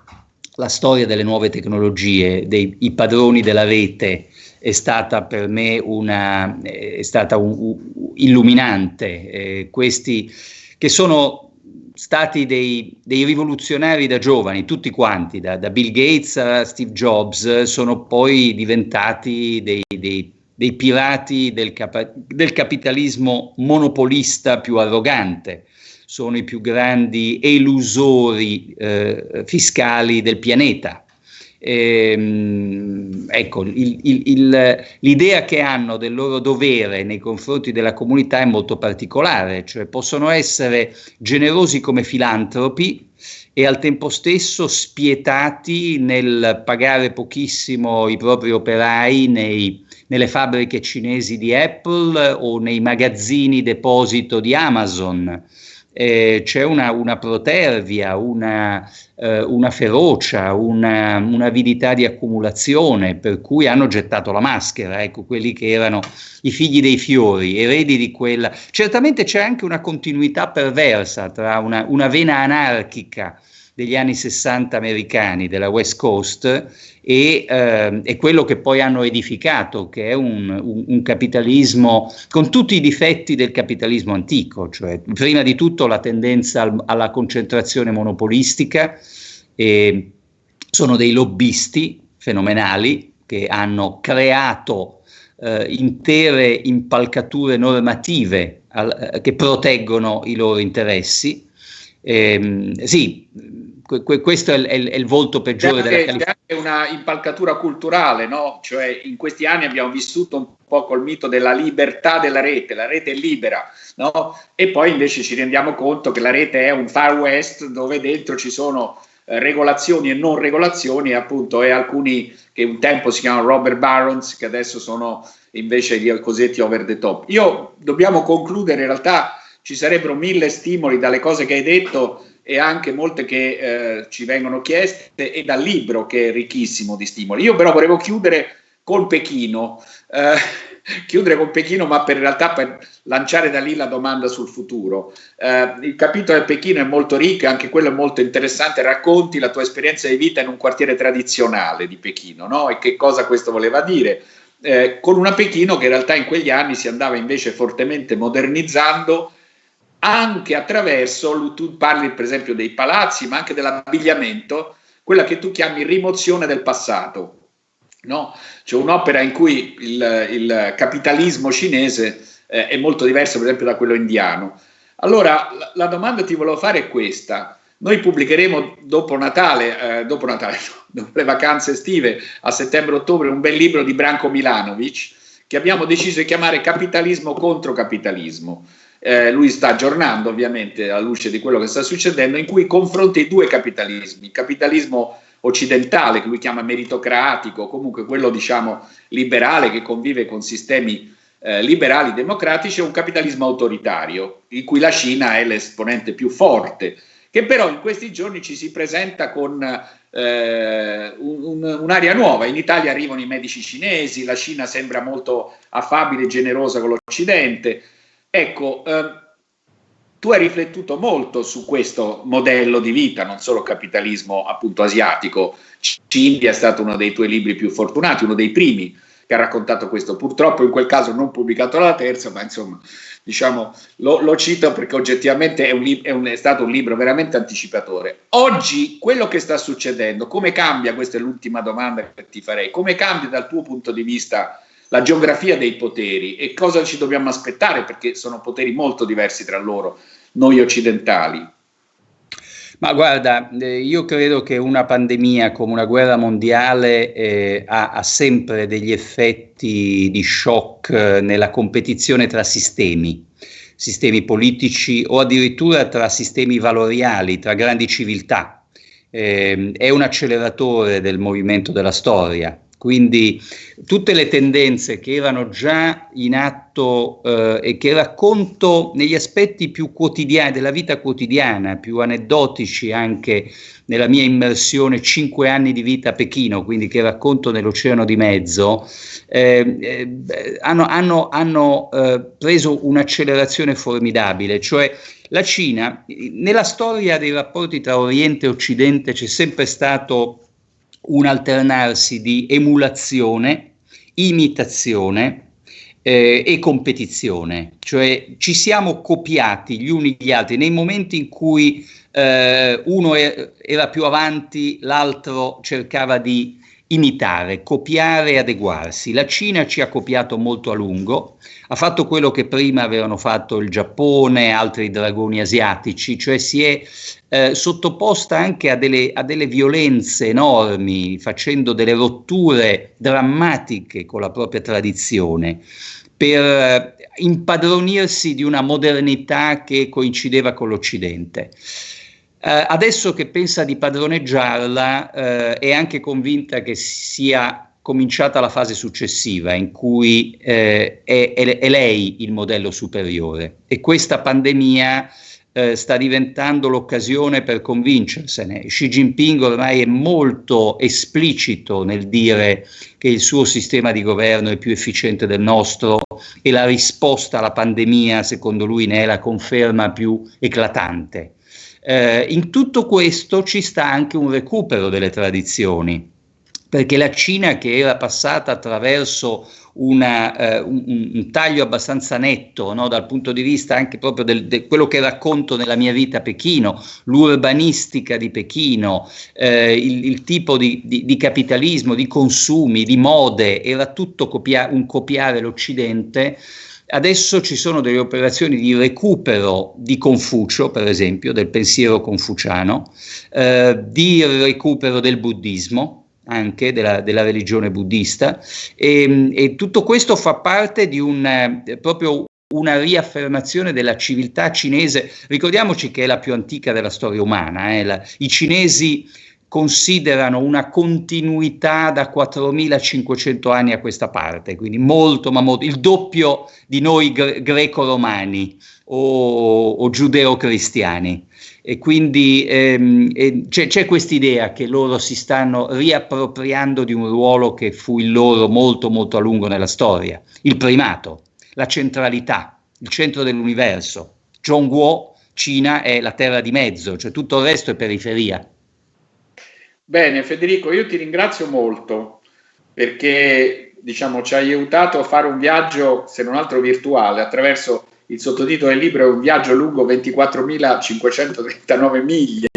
la storia delle nuove tecnologie, dei padroni della rete, è stata per me una, è stata un, un, illuminante. Eh, questi che sono stati dei, dei, rivoluzionari da giovani, tutti quanti, da, da, Bill Gates a Steve Jobs, sono poi diventati dei, dei, dei pirati del, capa- del capitalismo monopolista più arrogante sono i più grandi elusori eh, fiscali del pianeta. Ehm, ecco, l'idea che hanno del loro dovere nei confronti della comunità è molto particolare, cioè possono essere generosi come filantropi e al tempo stesso spietati nel pagare pochissimo i propri operai nei, nelle fabbriche cinesi di Apple o nei magazzini deposito di Amazon eh, c'è una, una, protervia, una, eh, una ferocia, una, un'avidità di accumulazione, per cui hanno gettato la maschera, ecco, quelli che erano i figli dei fiori, eredi di quella. Certamente c'è anche una continuità perversa tra una, una vena anarchica degli anni 60 americani, della West Coast, e, eh, e quello che poi hanno edificato, che è un, un, un, capitalismo con tutti i difetti del capitalismo antico, cioè prima di tutto la tendenza al, alla concentrazione monopolistica, e sono dei lobbisti fenomenali che hanno creato eh, intere impalcature normative al, eh, che proteggono i loro interessi. Eh, sì, que- questo è il, è, il, è il, volto peggiore della California. C'è anche una impalcatura culturale, no? Cioè in questi anni abbiamo vissuto un po' col mito della libertà della rete, la rete è libera, no? E poi invece ci rendiamo conto che la rete è un far west dove dentro ci sono eh, regolazioni e non regolazioni, appunto, e alcuni che un tempo si chiamano Robert Barons, che adesso sono invece gli cosiddetti over the top. Io dobbiamo concludere, in realtà ci sarebbero mille stimoli dalle cose che hai detto e anche molte che eh, ci vengono chieste e dal libro che è ricchissimo di stimoli. Io però volevo chiudere col Pechino, eh, <laughs> chiudere con Pechino ma per in realtà per lanciare da lì la domanda sul futuro. Eh, il capitolo del Pechino è molto ricco e anche quello è molto interessante, racconti la tua esperienza di vita in un quartiere tradizionale di Pechino no? e che cosa questo voleva dire. Eh, con una Pechino che in realtà in quegli anni si andava invece fortemente modernizzando anche attraverso, tu parli per esempio dei palazzi, ma anche dell'abbigliamento, quella che tu chiami rimozione del passato. No? C'è un'opera in cui il, il capitalismo cinese eh, è molto diverso per esempio da quello indiano. Allora, la, la domanda che ti volevo fare è questa. Noi pubblicheremo dopo Natale, eh, dopo Natale, <laughs> dopo le vacanze estive, a settembre-ottobre, un bel libro di Branko Milanovic che abbiamo deciso di chiamare Capitalismo contro capitalismo eh, lui sta aggiornando ovviamente alla luce di quello che sta succedendo, in cui confronta i due capitalismi, il capitalismo occidentale che lui chiama meritocratico, comunque quello diciamo liberale che convive con sistemi eh, liberali democratici e un capitalismo autoritario, in cui la Cina è l'esponente più forte, che però in questi giorni ci si presenta con eh, un'area un nuova. In Italia arrivano i medici cinesi, la Cina sembra molto affabile e generosa con l'Occidente. Ecco, eh, tu hai riflettuto molto su questo modello di vita, non solo capitalismo appunto asiatico. Cindia è stato uno dei tuoi libri più fortunati, uno dei primi che ha raccontato questo. Purtroppo in quel caso non pubblicato la terza, ma insomma, diciamo, lo, lo cito perché oggettivamente è, un, è, un, è, stato un libro veramente anticipatore. Oggi quello che sta succedendo, come cambia, questa è l'ultima domanda che ti farei, come cambia dal tuo punto di vista la geografia dei poteri e cosa ci dobbiamo aspettare perché sono poteri molto diversi tra loro, noi occidentali. Ma guarda, eh, io credo che una pandemia come una guerra mondiale eh, ha, ha, sempre degli effetti di shock eh, nella competizione tra sistemi, sistemi politici o addirittura tra sistemi valoriali, tra grandi civiltà. Eh, è un acceleratore del movimento della storia. Quindi tutte le tendenze che erano già in atto eh, e che racconto negli aspetti più quotidiani della vita quotidiana, più aneddotici anche nella mia immersione cinque anni di vita a Pechino, quindi che racconto nell'Oceano di Mezzo, eh, eh, hanno, hanno, hanno eh, preso un'accelerazione formidabile, cioè la Cina, nella storia dei rapporti tra Oriente e Occidente c'è sempre stato un alternarsi di emulazione, imitazione eh, e competizione, cioè ci siamo copiati gli uni gli altri. Nei momenti in cui eh, uno era più avanti, l'altro cercava di imitare, copiare e adeguarsi. La Cina ci ha copiato molto a lungo, ha fatto quello che prima avevano fatto il Giappone altri dragoni asiatici, cioè si è eh, sottoposta anche a delle, a delle, violenze enormi, facendo delle rotture drammatiche con la propria tradizione, per eh, impadronirsi di una modernità che coincideva con l'Occidente. Eh, adesso che pensa di padroneggiarla eh, è anche convinta che sia cominciata la fase successiva in cui eh, è, è, è, lei il modello superiore e questa pandemia eh, sta diventando l'occasione per convincersene. Xi Jinping ormai è molto esplicito nel dire che il suo sistema di governo è più efficiente del nostro e la risposta alla pandemia, secondo lui, ne è la conferma più eclatante. Eh, in tutto questo ci sta anche un recupero delle tradizioni, perché la Cina che era passata attraverso una, eh, un, un, taglio abbastanza netto no, dal punto di vista anche proprio di de quello che racconto nella mia vita a Pechino, l'urbanistica di Pechino, eh, il, il, tipo di, di, di, capitalismo, di consumi, di mode, era tutto copia un copiare l'Occidente. Adesso ci sono delle operazioni di recupero di Confucio, per esempio, del pensiero confuciano, eh, di recupero del buddismo, anche della, della religione buddista e, e, tutto questo fa parte di un eh, proprio una riaffermazione della civiltà cinese. Ricordiamoci che è la più antica della storia umana. Eh? La, I cinesi considerano una continuità da 4500 anni a questa parte, quindi molto, ma molto, il doppio di noi gre- greco-romani o, o giudeo-cristiani. E quindi ehm, e c'è, c'è questa idea che loro si stanno riappropriando di un ruolo che fu il loro molto molto a lungo nella storia, il primato, la centralità, il centro dell'universo. Zhongguo, Cina, è la terra di mezzo, cioè tutto il resto è periferia. Bene, Federico, io ti ringrazio molto perché diciamo, ci hai aiutato a fare un viaggio, se non altro virtuale, attraverso il sottotitolo del libro è un viaggio lungo 24.539 miglia.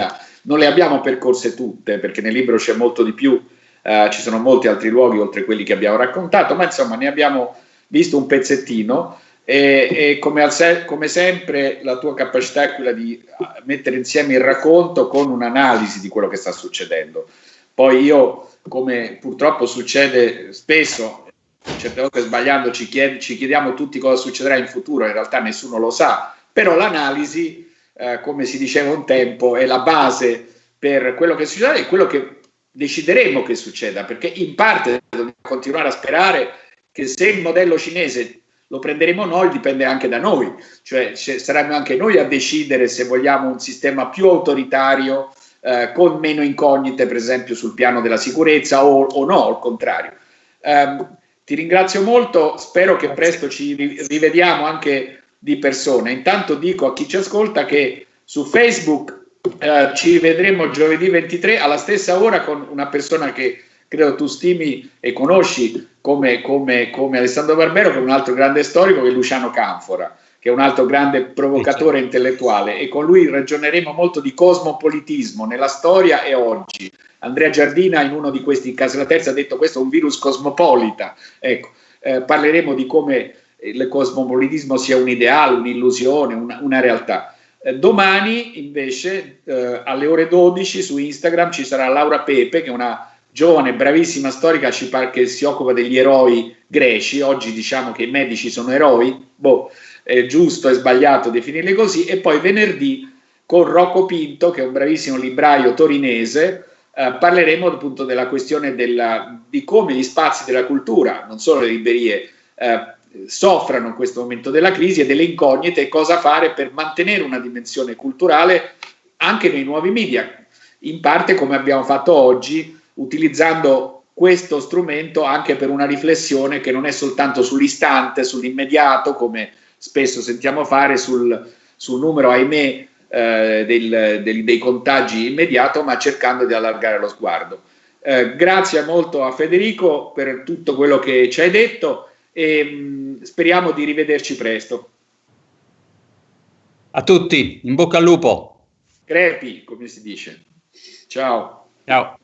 Non le abbiamo percorse tutte perché nel libro c'è molto di più, eh, ci sono molti altri luoghi oltre quelli che abbiamo raccontato, ma insomma ne abbiamo visto un pezzettino e, e come, al, come, sempre la tua capacità è quella di ah, mettere insieme il racconto con un'analisi di quello che sta succedendo. Poi io, come purtroppo succede spesso, certe volte sbagliando ci, chied ci chiediamo tutti cosa succederà in futuro, in realtà nessuno lo sa, però l'analisi, eh, come si diceva un tempo, è la base per quello che succederà e quello che decideremo che succeda, perché in parte dobbiamo continuare a sperare che se il modello cinese lo prenderemo noi, dipende anche da noi, cioè saremo anche noi a decidere se vogliamo un sistema più autoritario, eh, con meno incognite, per esempio sul piano della sicurezza o, o no, al contrario. Um, ti ringrazio molto, spero che presto ci rivediamo anche di persona. Intanto dico a chi ci ascolta che su Facebook eh, ci vedremo giovedì 23 alla stessa ora con una persona che credo tu stimi e conosci come, come, come Alessandro Barbero, che è un altro grande storico, che è Luciano Canfora, che è un altro grande provocatore intellettuale e con lui ragioneremo molto di cosmopolitismo nella storia e oggi. Andrea Giardina in uno di questi casi la terza ha detto questo è un virus cosmopolita. Ecco, eh, parleremo di come il cosmopolitismo sia un ideale, un'illusione, una, una realtà. Eh, domani invece eh, alle ore 12 su Instagram ci sarà Laura Pepe che è una giovane, bravissima storica che si occupa degli eroi greci, oggi diciamo che i medici sono eroi, boh, è giusto e sbagliato definirli così, e poi venerdì con Rocco Pinto che è un bravissimo libraio torinese, eh, parleremo appunto della questione della, di come gli spazi della cultura, non solo le librerie, eh, soffrano in questo momento della crisi e delle incognite e cosa fare per mantenere una dimensione culturale anche nei nuovi media, in parte come abbiamo fatto oggi, utilizzando questo strumento anche per una riflessione che non è soltanto sull'istante, sull'immediato, come spesso sentiamo fare sul, sul numero, ahimè, eh, del, del, dei contagi immediato, ma cercando di allargare lo sguardo. Eh, grazie molto a Federico per tutto quello che ci hai detto e mh, mm, speriamo di rivederci presto. A tutti, in bocca al lupo. Crepi, come si dice. Ciao. Ciao.